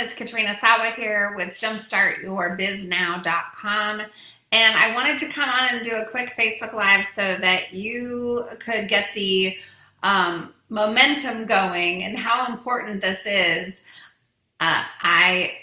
It's Katrina Sawa here with jumpstartyourbiznow.com. And I wanted to come on and do a quick Facebook Live so that you could get the um, momentum going and how important this is. Uh, I,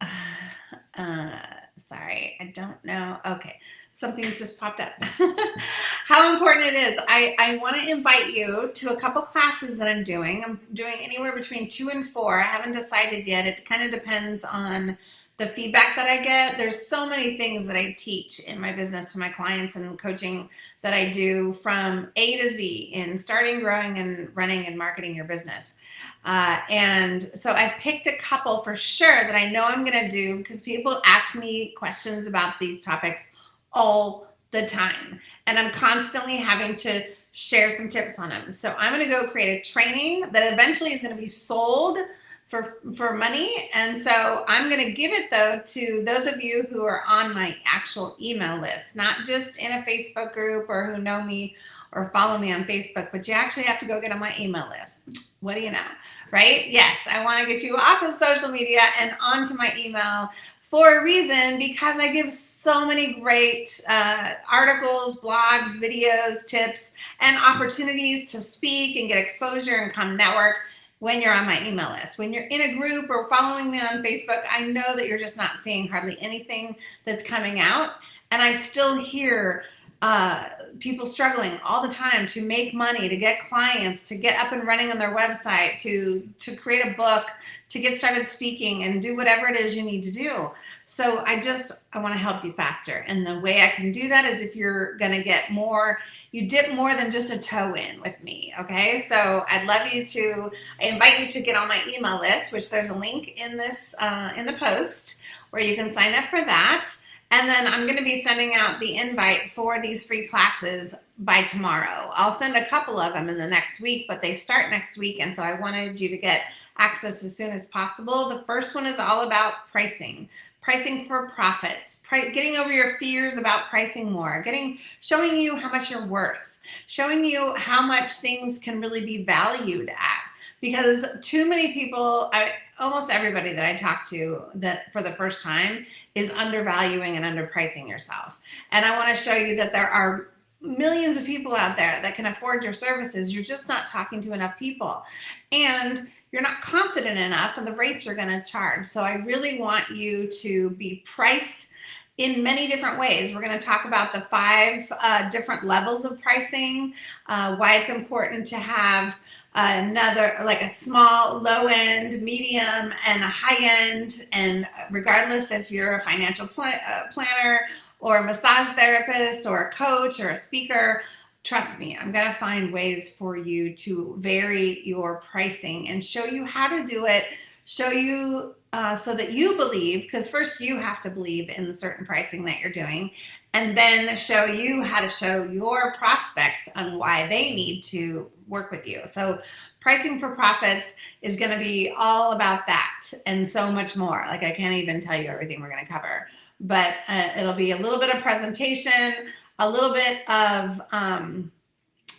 uh, sorry, I don't know. Okay something just popped up. How important it is. I, I want to invite you to a couple classes that I'm doing. I'm doing anywhere between two and four. I haven't decided yet. It kind of depends on the feedback that I get. There's so many things that I teach in my business to my clients and coaching that I do from A to Z in starting, growing, and running and marketing your business. Uh, and so I picked a couple for sure that I know I'm going to do because people ask me questions about these topics all the time. And I'm constantly having to share some tips on them. So I'm going to go create a training that eventually is going to be sold for, for money. And so I'm going to give it though to those of you who are on my actual email list, not just in a Facebook group or who know me or follow me on Facebook, but you actually have to go get on my email list. What do you know, right? Yes, I want to get you off of social media and onto my email for a reason because I give so many great uh, articles, blogs, videos, tips, and opportunities to speak and get exposure and come network when you're on my email list. When you're in a group or following me on Facebook, I know that you're just not seeing hardly anything that's coming out. And I still hear uh, people struggling all the time to make money, to get clients, to get up and running on their website, to, to create a book, to get started speaking and do whatever it is you need to do. So I just, I want to help you faster. And the way I can do that is if you're going to get more, you dip more than just a toe in with me. Okay. So I'd love you to, I invite you to get on my email list, which there's a link in this, uh, in the post where you can sign up for that. And then I'm going to be sending out the invite for these free classes by tomorrow. I'll send a couple of them in the next week, but they start next week. And so I wanted you to get access as soon as possible. The first one is all about pricing, pricing for profits, getting over your fears about pricing more, getting, showing you how much you're worth, showing you how much things can really be valued at because too many people, I, almost everybody that I talk to that for the first time is undervaluing and underpricing yourself. And I want to show you that there are millions of people out there that can afford your services. You're just not talking to enough people. And you're not confident enough of the rates you're going to charge. So I really want you to be priced in many different ways. We're going to talk about the five uh, different levels of pricing, uh, why it's important to have another, like a small, low end, medium, and a high end. And regardless if you're a financial pl uh, planner or a massage therapist or a coach or a speaker, trust me, I'm going to find ways for you to vary your pricing and show you how to do it, show you uh, so that you believe, because first you have to believe in the certain pricing that you're doing, and then show you how to show your prospects on why they need to work with you. So pricing for profits is going to be all about that and so much more. Like I can't even tell you everything we're going to cover, but uh, it'll be a little bit of presentation, a little bit of um,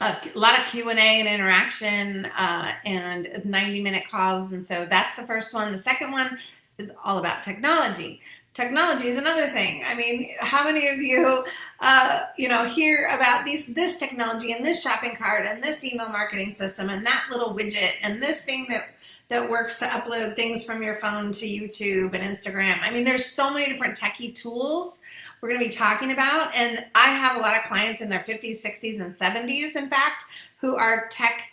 a lot of Q&A and interaction uh, and 90 minute calls. And so that's the first one. The second one is all about technology. Technology is another thing. I mean, how many of you, uh, you know, hear about these, this technology and this shopping cart and this email marketing system and that little widget and this thing that that works to upload things from your phone to YouTube and Instagram. I mean, there's so many different techie tools we're going to be talking about. And I have a lot of clients in their 50s, 60s, and 70s, in fact, who are tech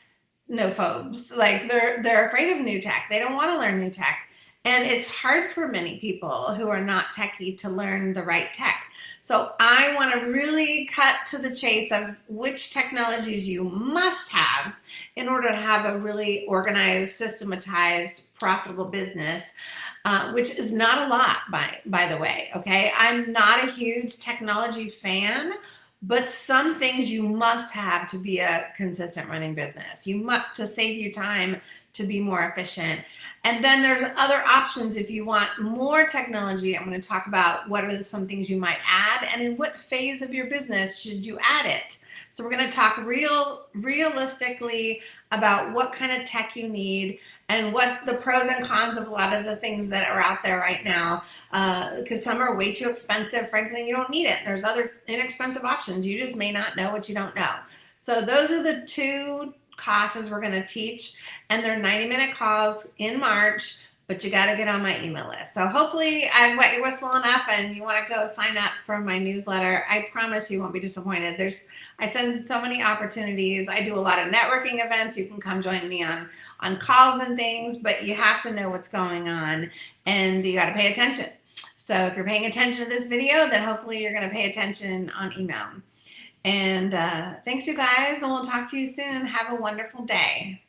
nophobes. Like they're, they're afraid of new tech. They don't want to learn new tech. And it's hard for many people who are not techie to learn the right tech. So I want to really cut to the chase of which technologies you must have in order to have a really organized, systematized, profitable business uh, which is not a lot by, by the way, okay? I'm not a huge technology fan, but some things you must have to be a consistent running business. You must, to save you time, to be more efficient. And then there's other options if you want more technology. I'm going to talk about what are some things you might add and in what phase of your business should you add it. So we're going to talk real, realistically about what kind of tech you need and what the pros and cons of a lot of the things that are out there right now. Because uh, some are way too expensive. Frankly, you don't need it. There's other inexpensive options. You just may not know what you don't know. So those are the two classes we're going to teach, and they're 90 minute calls in March but you got to get on my email list. So hopefully I've wet your whistle enough and you want to go sign up for my newsletter. I promise you won't be disappointed. There's, I send so many opportunities. I do a lot of networking events. You can come join me on, on calls and things, but you have to know what's going on and you got to pay attention. So if you're paying attention to this video, then hopefully you're going to pay attention on email. And uh, thanks you guys and we'll talk to you soon. Have a wonderful day.